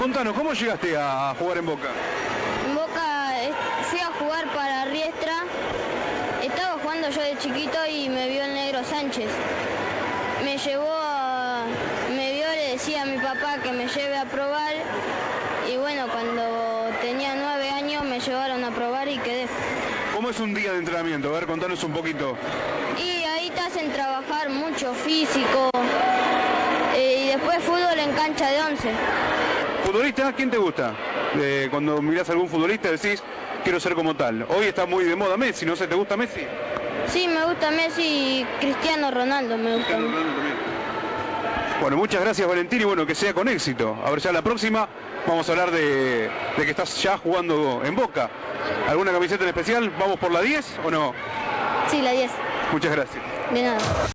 Contanos, ¿cómo llegaste a jugar en Boca? En Boca eh, fui a jugar para Riestra. Estaba jugando yo de chiquito y me vio el negro Sánchez. Me llevó a... Me vio, le decía a mi papá que me lleve a probar. Y bueno, cuando tenía nueve años me llevaron a probar y quedé. ¿Cómo es un día de entrenamiento? A ver, contanos un poquito. Y ahí te hacen trabajar mucho físico. eh, y después fútbol en cancha de once. ¿Futbolista? ¿Quién te gusta? Eh, cuando mirás a algún futbolista decís, quiero ser como tal. Hoy está muy de moda Messi, ¿no sé? ¿Te gusta Messi? Sí, me gusta Messi y Cristiano Ronaldo me gusta. Bueno, muchas gracias Valentín y bueno, que sea con éxito. A ver, ya la próxima vamos a hablar de, de que estás ya jugando en Boca. ¿Alguna camiseta en especial? ¿Vamos por la 10 o no? Sí, la 10. Muchas gracias. De nada.